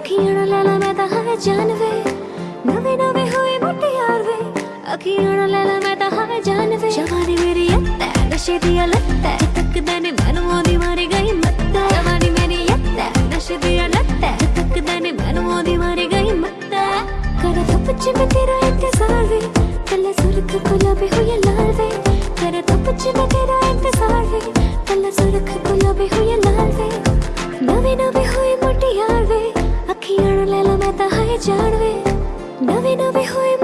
ਅੱਖੀਆਂ ਨਾਲ ਲੈਣਾ ਮੈਂ ਤਾਂ ਹਾਂ ਜਾਨ ਵੇ ਨਵੇਂ ਨਵੇਂ ਹੋਏ ਮੁੱਟੇ ਯਾਰ ਵੇ ਅੱਖੀਆਂ ਨਾਲ ਲੈਣਾ ਮੈਂ ਤਾਂ ਹਾਂ ਜਾਨ ਵੇ ਸ਼ਵਾਨੀ ਮੇਰੀ ਅੱਤ ਹੈ ਨਸ਼ੇ ਦੀ ਲਤ ਹੈ ਤੱਕਦੇ ਨੇ ਮੈਨੂੰ ਉਹਦੀ ਮਾਰੀ ਗਈ ਮੱਤ ਹੈ ਸ਼ਵਾਨੀ ਮੇਰੀ ਅੱਤ ਹੈ ਨਸ਼ੇ ਦੀ ਲਤ ਹੈ ਤੱਕਦੇ ਨੇ ਮੈਨੂੰ ਉਹਦੀ ਮਾਰੀ ਗਈ ਮੱਤ ਹੈ ਕਰ ਧੁੱਪ ਚ ਮੈਂ ਤੇਰਾ ਇੰਤਜ਼ਾਰ ਵੇ ਕੱਲੇ ਸੁਰਖ ਗੁਲਾਬੀ ਹੋਏ ਲਾਲ ਵੇ ਕਰ ਧੁੱਪ ਚ ਮੈਂ ਤੇਰਾ ਇੰਤਜ਼ਾਰ જાણવે નવી નવી હોય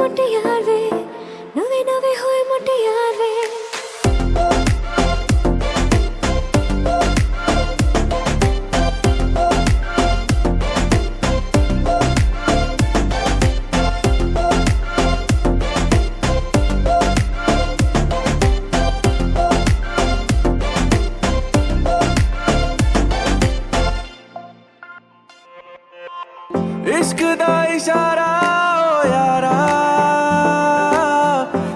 इश्क दा इशारा ओ यारा।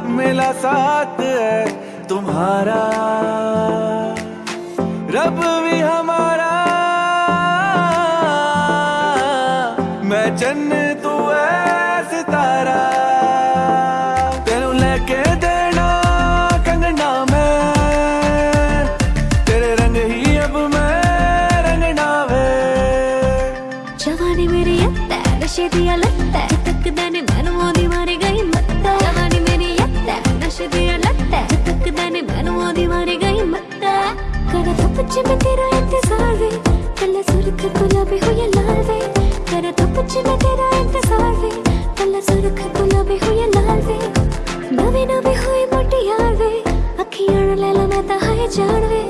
मिला साथ है तुम्हारा। रब भी हमारा। मैं चन्न ਨਸ਼ੇ ਦੀ ਲੱਤੈ ਤੱਕਦਾ ਨੇ ਮੈਨੂੰ ਉਹਦੀ ਮਾਰੀ ਗਈ ਮੱਤਾ ਜਵਾਨੀ ਮੇਰੀ ਅੱਤੈ ਨਸ਼ੇ ਦੀ ਲੱਤੈ ਤੱਕਦਾ ਨੇ ਮੈਨੂੰ ਉਹਦੀ ਮਾਰੀ ਗਈ ਮੱਤਾ ਕਰ ਧੁੱਪ ਚ ਮੈਂ ਤੇਰਾ ਇੰਤਜ਼ਾਰ ਵੇ ਕੱਲੇ ਸੁਰਖ ਗੁਲਾਬੀ ਹੋਈ ਲਾਲ ਵੇ ਕਰ ਧੁੱਪ ਚ ਮੈਂ ਤੇਰਾ ਇੰਤਜ਼ਾਰ ਵੇ ਕੱਲੇ ਸੁਰਖ ਗੁਲਾਬੀ ਹੋਈ ਲਾਲ ਵੇ ਨਵੇਂ ਨਵੇਂ ਹੋਏ ਮੁਟਿਆਰ ਵੇ ਅੱਖੀਆਂ ਨੂੰ ਲੈ ਲਾ ਮੈਂ ਤਾਂ ਹਾਏ ਜਾਣ ਵੇ